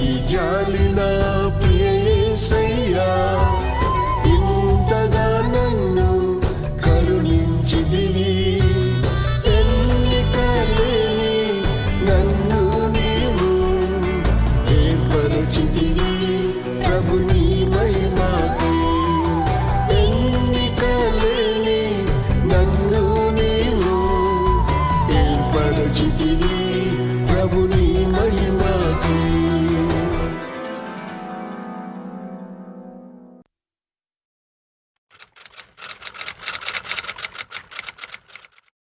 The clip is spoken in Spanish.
Ya Yalila.